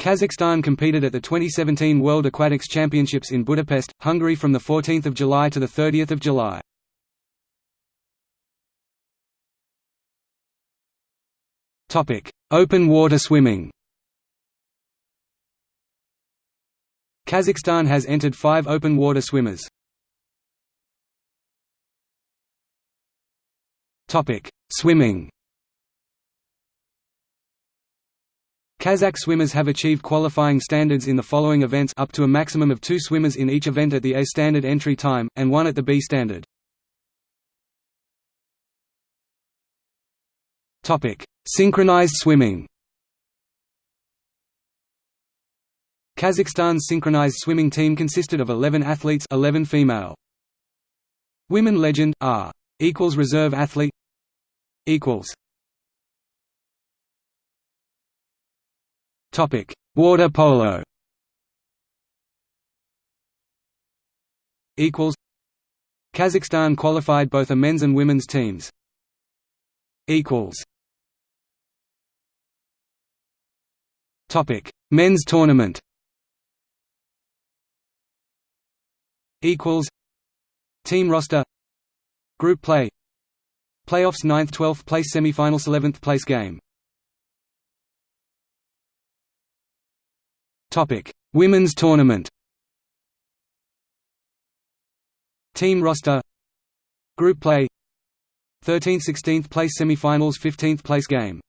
Kazakhstan competed at the 2017 World Aquatics Championships in Budapest, Hungary from 14 July to 30 July. Open water swimming Kazakhstan has entered five open water swimmers. Swimming Kazakh swimmers have achieved qualifying standards in the following events up to a maximum of two swimmers in each event at the A standard entry time, and one at the B standard. Synchronized swimming Kazakhstan's synchronized swimming team consisted of 11 athletes 11 female. Women legend, R. Equals reserve athlete Equals Topic: Water polo. Equals. Kazakhstan qualified both a men's and women's teams. Equals. Topic: Men's tournament. Equals. Team roster. Group play. Playoffs 9th 12th place semifinals 11th place game Topic: Women's tournament. Team roster. Group play. 13th 16th place semifinals 15th place game.